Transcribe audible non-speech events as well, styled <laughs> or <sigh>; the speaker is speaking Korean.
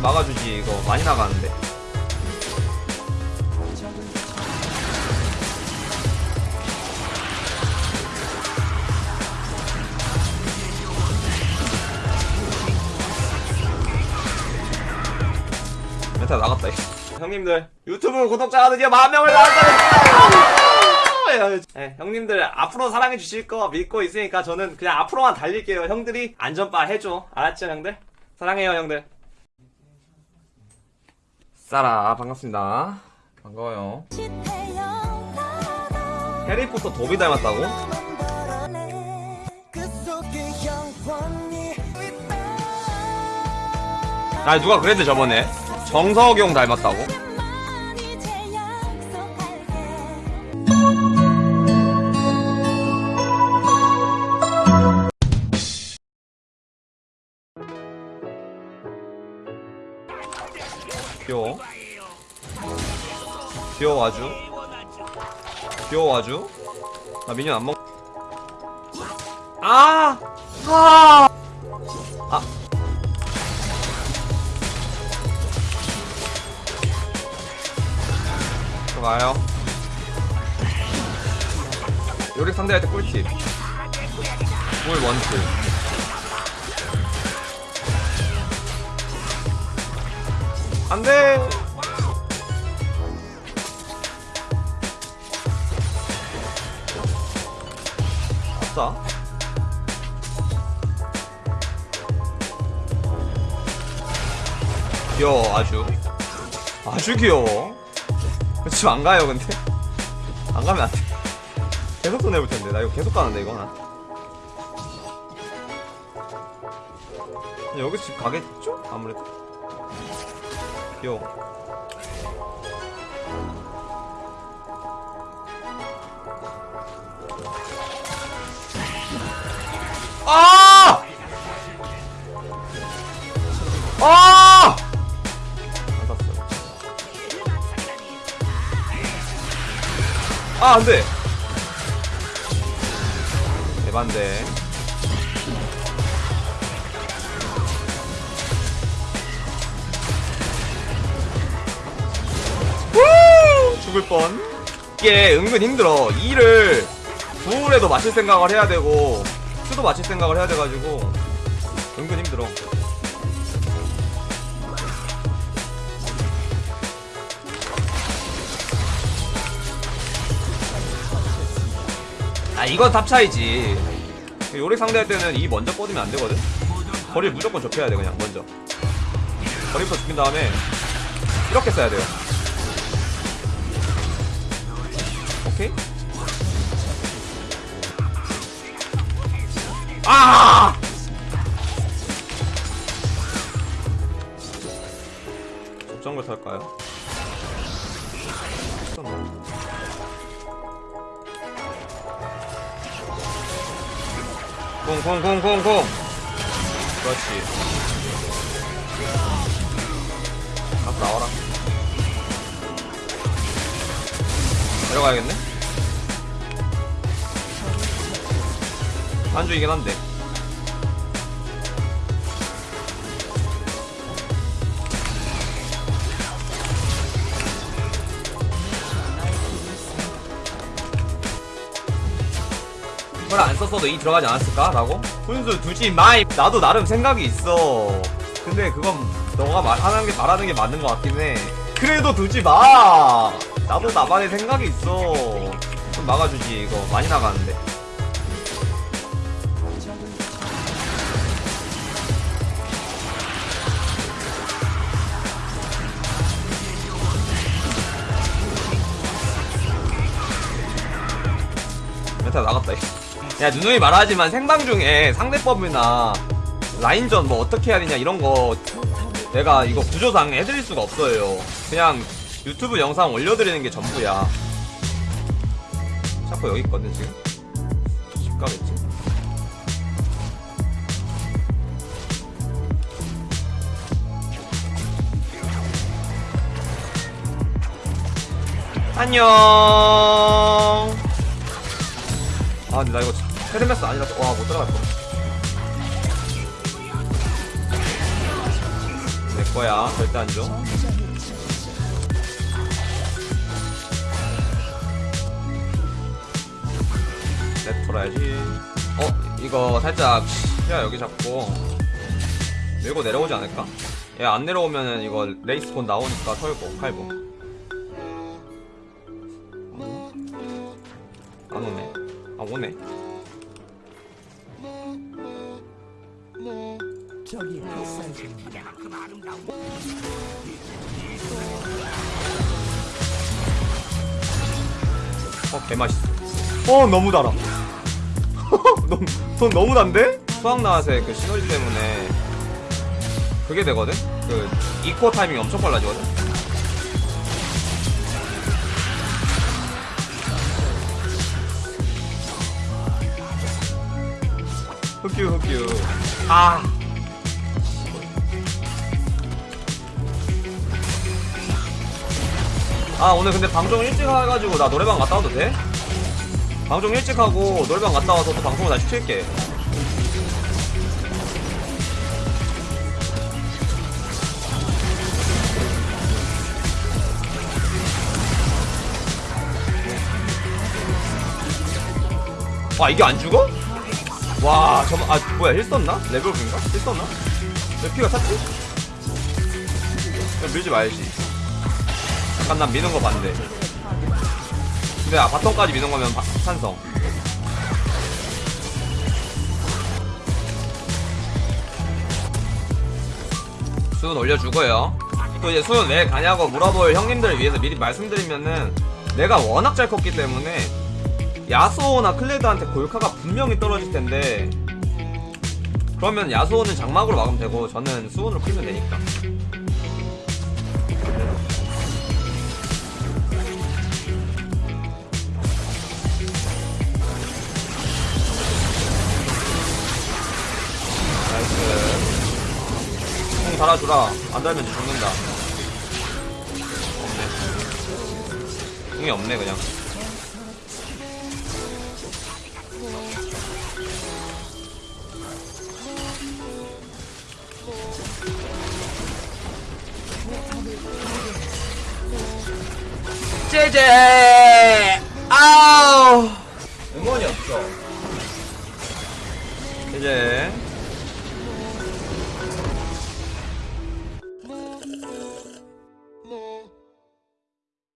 좀 막아주지. 이거 많이 나가는데. 멘탈 나갔다 이거. 형님들 유튜브 구독자가 드디어 만 명을 나왔다 네, 형님들 앞으로 사랑해 주실 거 믿고 있으니까 저는 그냥 앞으로만 달릴게요. 형들이 안전바 해줘. 알았죠 형들? 사랑해요 형들 싸라 반갑습니다 반가워요 해리포터 도비 닮았다고? 아 누가 그랬대 저번에 정석용 닮았다고? 귀여워. 귀여워 아주. 귀여워 아주. 나 미니언 안 먹... 아! 아! 아. 들어가요. 요리 상대할 때 꿀팁. 꿀 원툴 안돼. 아싸. 귀여워 아주. 아주 귀여워. 지금 안 가요 근데? 안 가면 안돼. 계속 손해볼 텐데. 나 이거 계속 가는데 이거 하나. 여기 집 가겠죠? 아무래도 귀여워 아! 아! 아, 안 돼. 대반대. 죽을 뻔. 이게 은근 힘들어. 2를 9울에도 맞출 생각을 해야 되고, 큐도 맞출 생각을 해야 돼가지고, 은근 힘들어. 아 이건 탑 차이지 요릭 상대할 때는 E 먼저 뻗으면 안 되거든 거리를 무조건 좁혀야 돼 그냥 먼저 거리부터 죽인 다음에 이렇게 써야 돼요 오케이. 아! 적정글 살까요? 콩콩콩콩콩. 그렇지. 앞으로 나와라. 내려가야겠네 한주이긴 한데. 그걸 안 썼어도 E 들어가지 않았을까? 라고? 훈수 두지 마이. 나도 나름 생각이 있어. 근데 그건 너가 말하는 게 말하는 게 맞는 것 같긴 해. 그래도 두지 마. 나도 나만의 생각이 있어. 좀 막아주지 이거. 많이 나가는데 야 누누이 말하지만 생방 중에 상대법이나 라인전 뭐 어떻게 해야 되냐 이런 거 내가 이거 구조상 해드릴 수가 없어요. 그냥 유튜브 영상 올려드리는 게 전부야. 샤코 여기 있거든 지금. 집 가겠지? 안녕! 아 근데 나 이거 헤르메스 아니라서 와 못 들어갈 거. 네 거야 절대 안줘 랩 돌아야지 어 이거 살짝 야 여기 잡고 밀고 내려오지 않을까? 얘 안 내려오면은 이거 레이스 곧 나오니까 털고 팔고 아 오네 저기 햇살 줍니다. 어 개맛있어 어 너무 달아 <laughs> 너무, 손 너무 단데? 수학 나와서의 그 시너지 때문에 그게 되거든? 그 이코 타이밍이 엄청 빨라지거든? 흑규 흑규 아아 오늘 근데 방송 일찍 해가지고 나 노래방 갔다 와도 돼? 방송 일찍 하고 노래방 갔다 와서 또 방송을 다시 킬게 와 이게 안 죽어? 와 잠깐 아 뭐야 heal 썼나? 레벨업인가? heal 썼나? 왜 피가 찼지? 그냥 밀지 말지 약간 난 미는 거 반대 근데 아 바텀까지 미는 거면 바- 찬성 수은 올려주고요 또 이제 수은 왜 가냐고 물어볼 형님들을 위해서 미리 말씀드리면은 내가 워낙 잘 컸기 때문에 야수호나 클레드한테 골카가 분명히 떨어질 텐데 그러면 야수호는 장막으로 막으면 되고 저는 수은으로 풀면 되니까. 나이스. 공 달아주라. 안 달면 죽는다. 없네. 공이 없네 그냥 제제! 아우! 응원이 없어. 제제.